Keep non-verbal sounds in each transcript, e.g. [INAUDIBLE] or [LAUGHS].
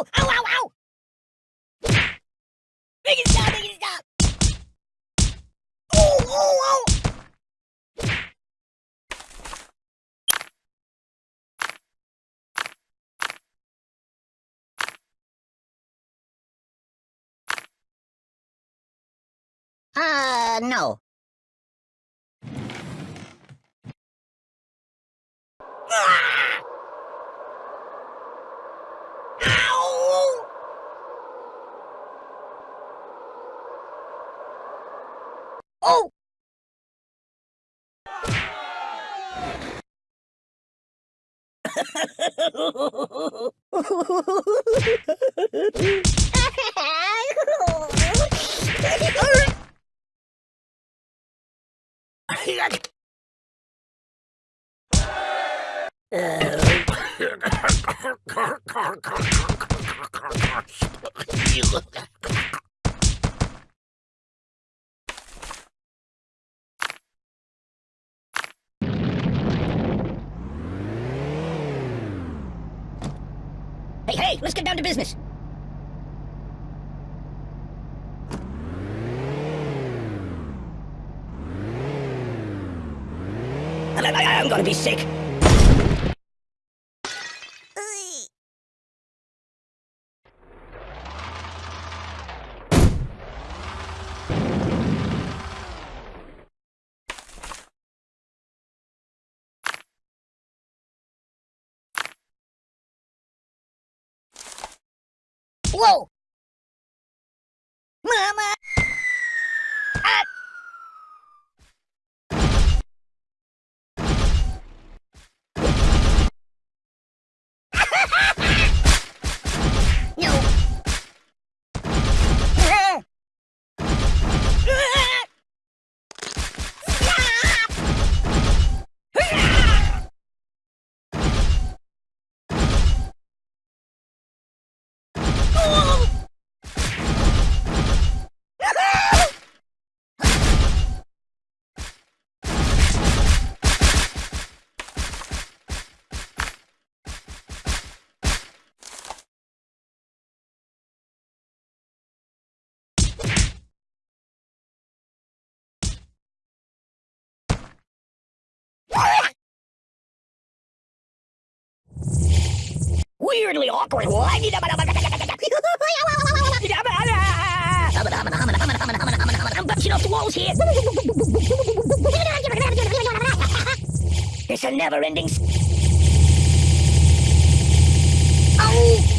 ow, ow, ow, ow! Stop, stop! Oh, oh, oh! Uh, no. Ah! Ow! Oh! [LAUGHS] Hey, let's get down to business. I'm gonna be sick. Whoa! Mama! Ah! no! Ah! Ah! Ah! Oh! Weirdly awkward. [LAUGHS] I'm bouncing off the walls here. [LAUGHS] It's a never-ending. s- oh.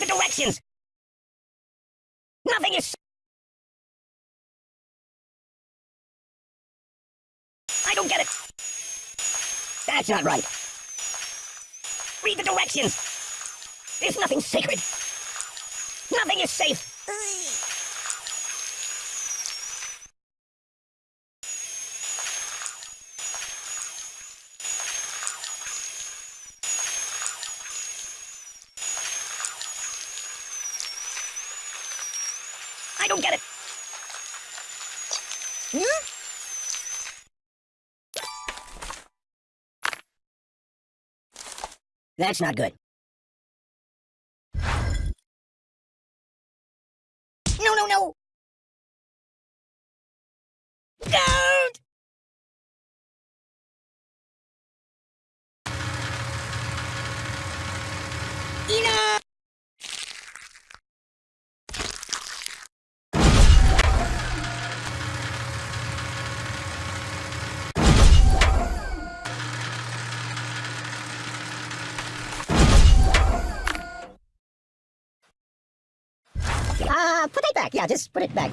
The directions. Nothing is. I don't get it. That's not right. Read the directions. There's nothing sacred. Nothing is safe. Don't get it. Hmm? That's not good. No, no, no! Don't! Enough! Uh, put it back. Yeah, just put it back.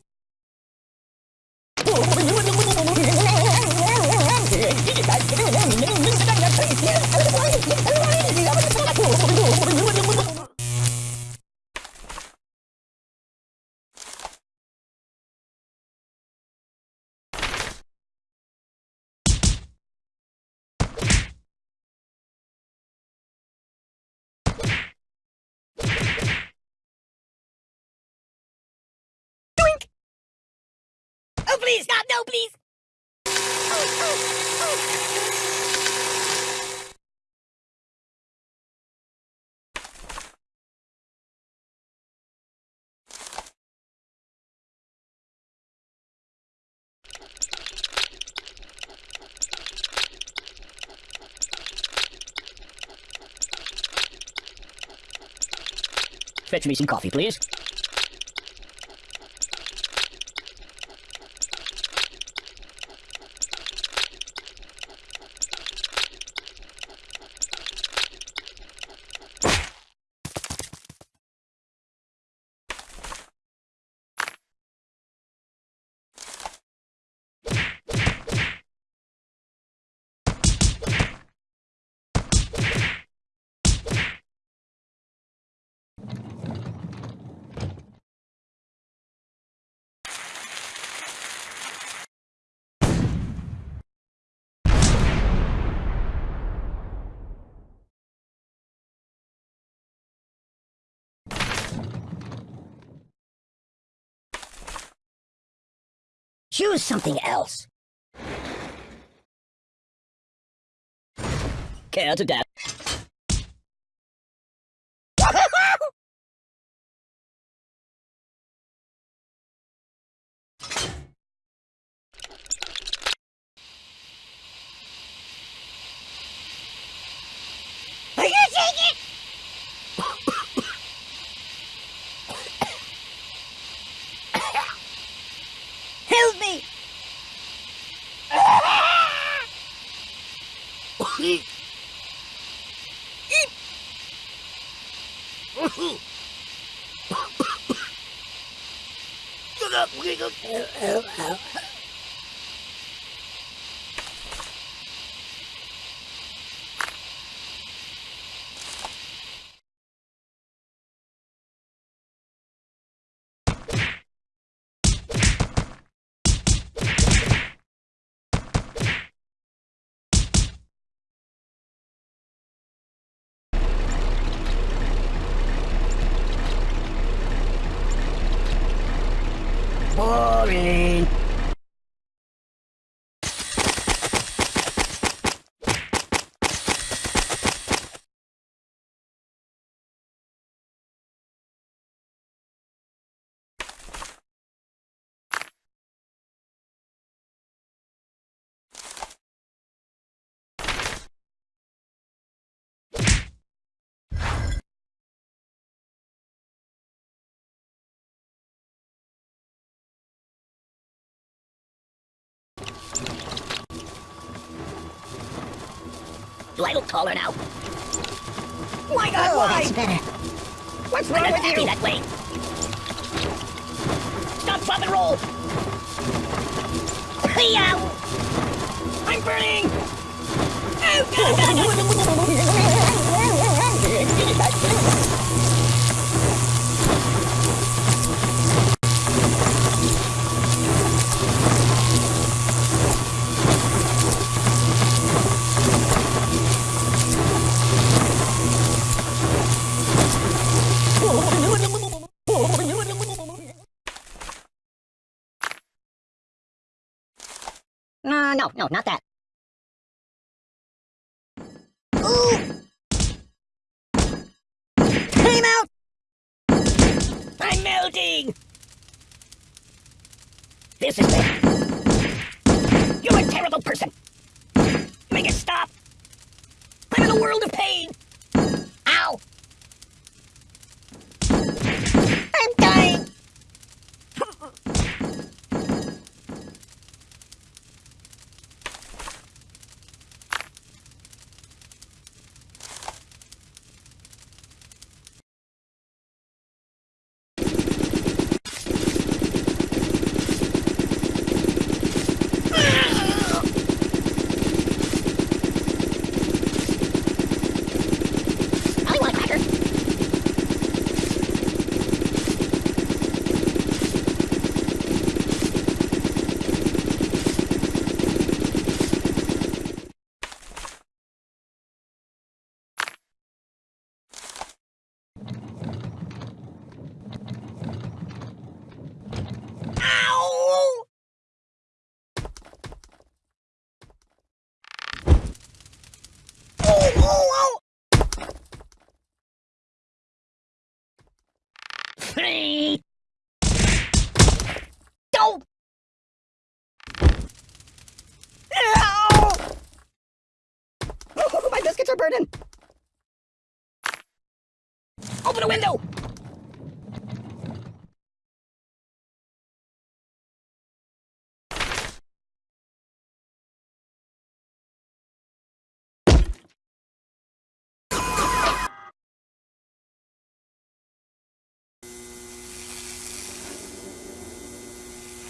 please, stop! No, please! Fetch me some coffee, please. Choose something else. Care to death. Are you taking it? Help me! Boring. Do I look taller now? My God, Oh, why? that's better. What's wrong I'm with happy you? that way. Stop, drop, and roll. Hey-yow! I'm burning! Oh, God, [LAUGHS] God, God. No, no, no, not that. Ooh! Time out! I'm melting! This is bad. You're a terrible person. Make it stop. I'm in a world of pain. Ow! I'm dying. your burden. Open a window! [LAUGHS]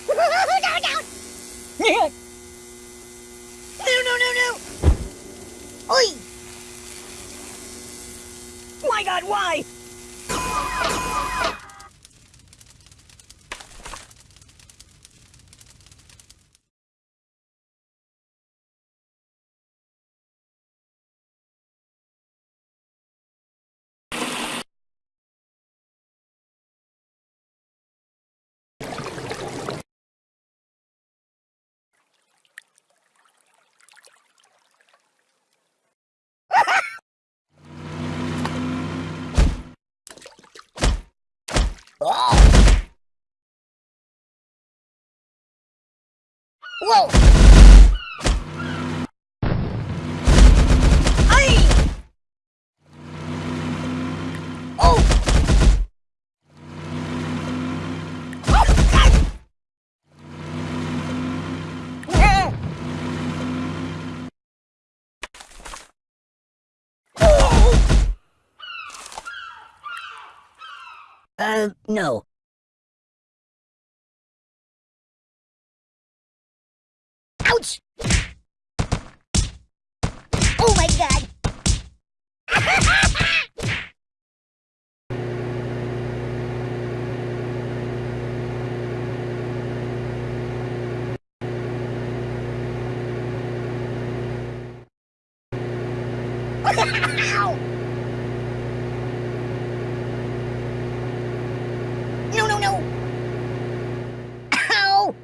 no, [LAUGHS] no, no, no! Oi! My god, why? Oh! Whoa! Uh, no. Ouch! Oh my god! [LAUGHS] Ow! No, no, no! Ow!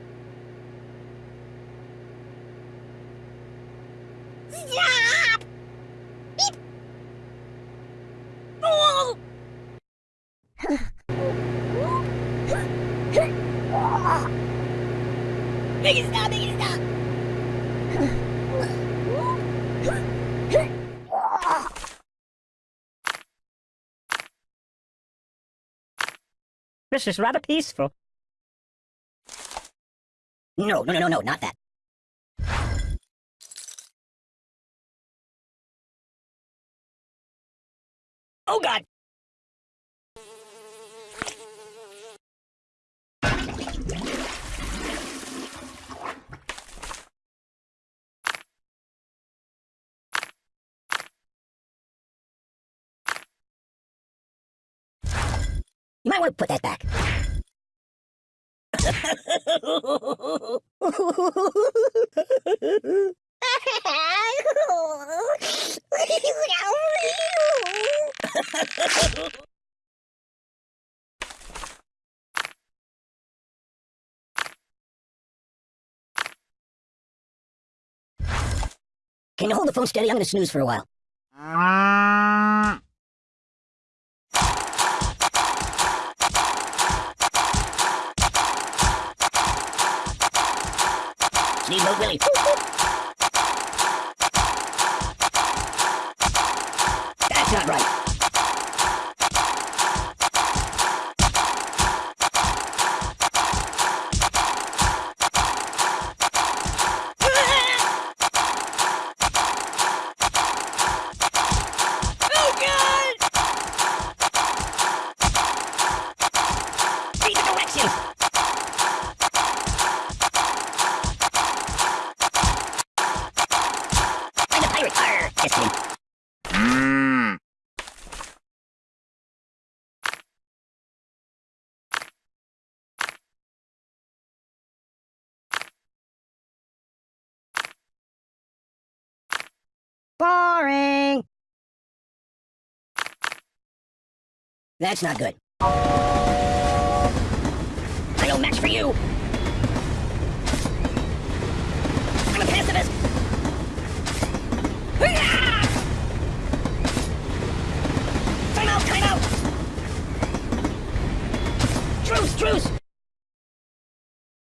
Stop! Stop! Stop! This is rather peaceful. No, no, no, no, not that. Oh god! You might want to put that back. [LAUGHS] Can you hold the phone steady? I'm gonna snooze for a while. Steamboat Willie. Boring! That's not good. I don't match for you! I'm a pacifist! Time out, time out! Truce, truce!